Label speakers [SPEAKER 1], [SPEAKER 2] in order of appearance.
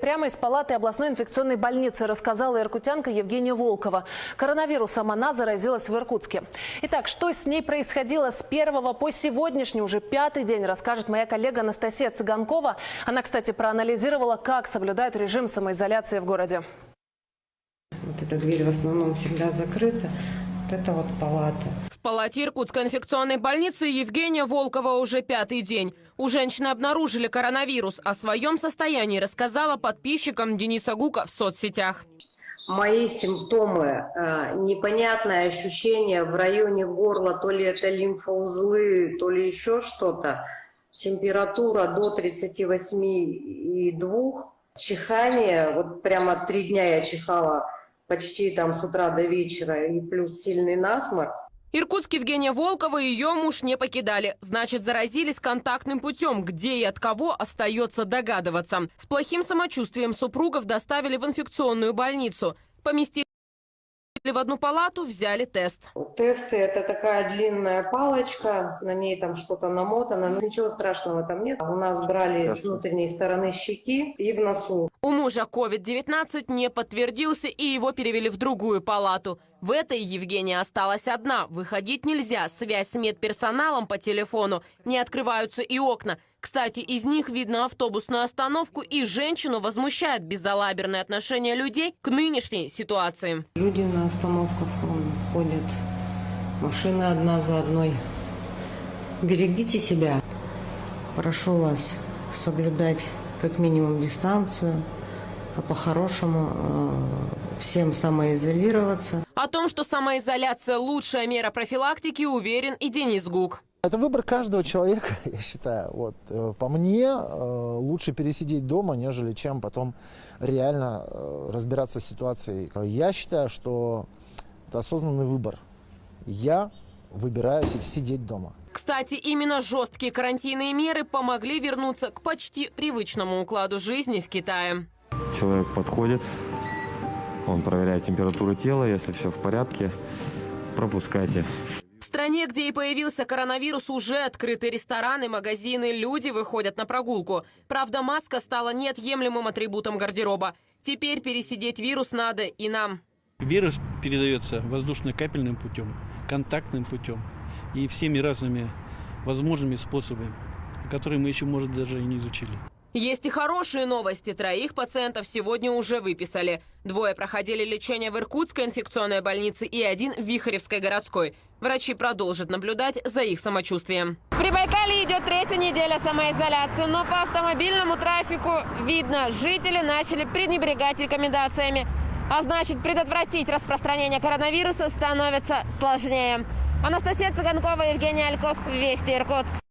[SPEAKER 1] Прямо из палаты областной инфекционной больницы рассказала иркутянка Евгения Волкова. Коронавирусом она заразилась в Иркутске. Итак, что с ней происходило с первого по сегодняшний, уже пятый день, расскажет моя коллега Анастасия Цыганкова. Она, кстати, проанализировала, как соблюдают режим самоизоляции в городе.
[SPEAKER 2] Вот эта дверь в основном всегда закрыта. Вот это вот палата.
[SPEAKER 3] В палате Иркутской инфекционной больницы Евгения Волкова уже пятый день. У женщины обнаружили коронавирус. О своем состоянии рассказала подписчикам Дениса Гука в соцсетях.
[SPEAKER 2] Мои симптомы, э, непонятное ощущение в районе горла, то ли это лимфоузлы, то ли еще что-то. Температура до 38,2. Чихание, вот прямо три дня я чихала почти там с утра до вечера, и плюс сильный насморк.
[SPEAKER 3] Иркутск Евгения Волкова и ее муж не покидали. Значит, заразились контактным путем. Где и от кого остается догадываться. С плохим самочувствием супругов доставили в инфекционную больницу. Поместили в одну палату, взяли тест.
[SPEAKER 2] Тесты – это такая длинная палочка, на ней там что-то намотано, но ничего страшного там нет. У нас брали с внутренней стороны щеки и в носу.
[SPEAKER 3] У мужа COVID-19 не подтвердился, и его перевели в другую палату. В этой Евгения осталась одна. Выходить нельзя. Связь с медперсоналом по телефону. Не открываются и окна. Кстати, из них видно автобусную остановку, и женщину возмущает безалаберное отношение людей к нынешней ситуации.
[SPEAKER 2] Люди на остановках ходят, машины одна за одной. Берегите себя. Прошу вас соблюдать как минимум дистанцию, а по-хорошему э, всем самоизолироваться.
[SPEAKER 3] О том, что самоизоляция – лучшая мера профилактики, уверен и Денис Гук.
[SPEAKER 4] Это выбор каждого человека, я считаю. Вот. э, По мне, э, лучше пересидеть дома, нежели чем потом реально разбираться с ситуацией. Я считаю, что это осознанный выбор. Я выбираю си- сидеть дома.
[SPEAKER 3] Кстати, именно жесткие карантинные меры помогли вернуться к почти привычному укладу жизни в Китае.
[SPEAKER 5] Человек подходит, он проверяет температуру тела, если все в порядке, пропускайте.
[SPEAKER 3] В стране, где и появился коронавирус, уже открыты рестораны, магазины, люди выходят на прогулку. Правда, маска стала неотъемлемым атрибутом гардероба. Теперь пересидеть вирус надо и нам.
[SPEAKER 6] Вирус передается воздушно-капельным путем, контактным путем и всеми разными возможными способами, которые мы еще, может, даже и не изучили.
[SPEAKER 3] Есть и хорошие новости. Троих пациентов сегодня уже выписали. Двое проходили лечение в Иркутской инфекционной больнице и один в Вихаревской городской. Врачи продолжат наблюдать за их самочувствием. В Прибайкале идет третья неделя самоизоляции, но по автомобильному трафику видно, жители начали пренебрегать рекомендациями. А значит, предотвратить распространение коронавируса становится сложнее. Анастасия Цыганкова, Евгений Альков, Вести Иркутск.